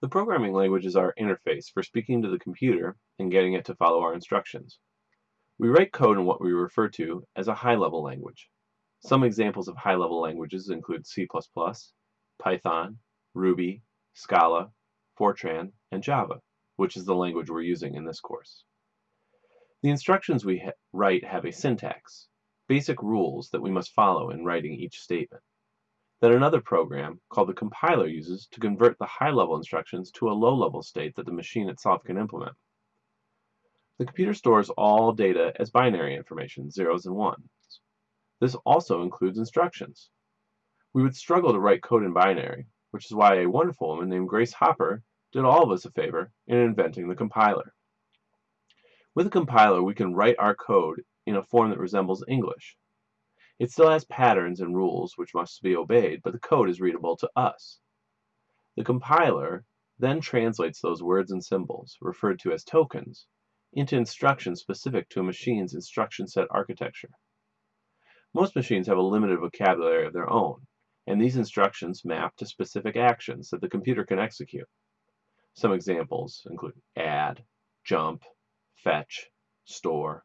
The programming language is our interface for speaking to the computer and getting it to follow our instructions. We write code in what we refer to as a high-level language. Some examples of high-level languages include C++, Python, Ruby, Scala, Fortran, and Java, which is the language we're using in this course. The instructions we ha write have a syntax, basic rules that we must follow in writing each statement that another program, called the compiler, uses to convert the high-level instructions to a low-level state that the machine itself can implement. The computer stores all data as binary information, zeros and ones. This also includes instructions. We would struggle to write code in binary, which is why a wonderful woman named Grace Hopper did all of us a favor in inventing the compiler. With a compiler, we can write our code in a form that resembles English. It still has patterns and rules which must be obeyed, but the code is readable to us. The compiler then translates those words and symbols, referred to as tokens, into instructions specific to a machine's instruction set architecture. Most machines have a limited vocabulary of their own, and these instructions map to specific actions that the computer can execute. Some examples include add, jump, fetch, store.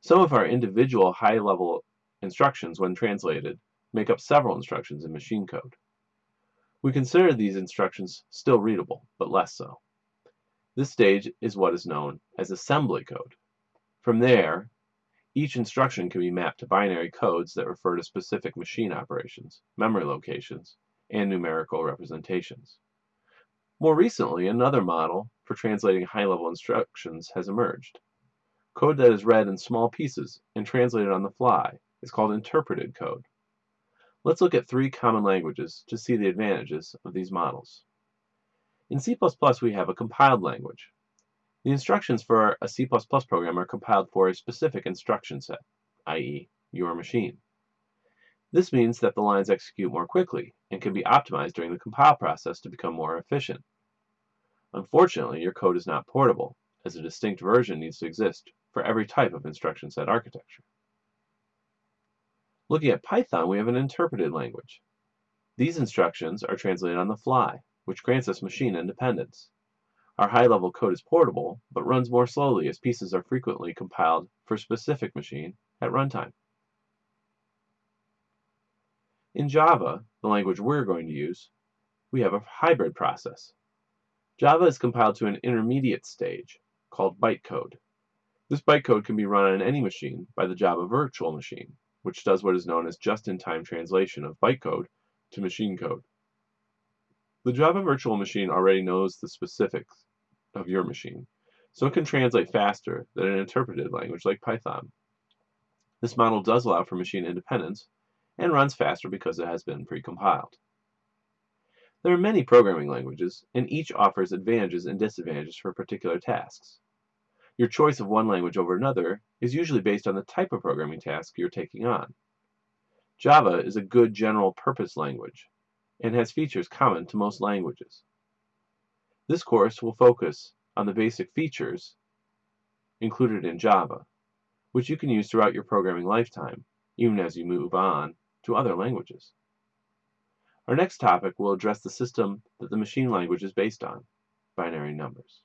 Some of our individual high-level instructions, when translated, make up several instructions in machine code. We consider these instructions still readable, but less so. This stage is what is known as assembly code. From there, each instruction can be mapped to binary codes that refer to specific machine operations, memory locations, and numerical representations. More recently, another model for translating high-level instructions has emerged. Code that is read in small pieces and translated on the fly is called interpreted code. Let's look at three common languages to see the advantages of these models. In C++, we have a compiled language. The instructions for a C++ program are compiled for a specific instruction set, i.e., your machine. This means that the lines execute more quickly and can be optimized during the compile process to become more efficient. Unfortunately, your code is not portable, as a distinct version needs to exist for every type of instruction set architecture. Looking at Python, we have an interpreted language. These instructions are translated on the fly, which grants us machine independence. Our high-level code is portable, but runs more slowly as pieces are frequently compiled for a specific machine at runtime. In Java, the language we're going to use, we have a hybrid process. Java is compiled to an intermediate stage called bytecode. This bytecode can be run on any machine by the Java virtual machine, which does what is known as just-in-time translation of bytecode to machine code. The Java virtual machine already knows the specifics of your machine, so it can translate faster than an interpreted language like Python. This model does allow for machine independence and runs faster because it has been precompiled. There are many programming languages, and each offers advantages and disadvantages for particular tasks. Your choice of one language over another is usually based on the type of programming task you're taking on. Java is a good general purpose language and has features common to most languages. This course will focus on the basic features included in Java, which you can use throughout your programming lifetime, even as you move on to other languages. Our next topic will address the system that the machine language is based on, binary numbers.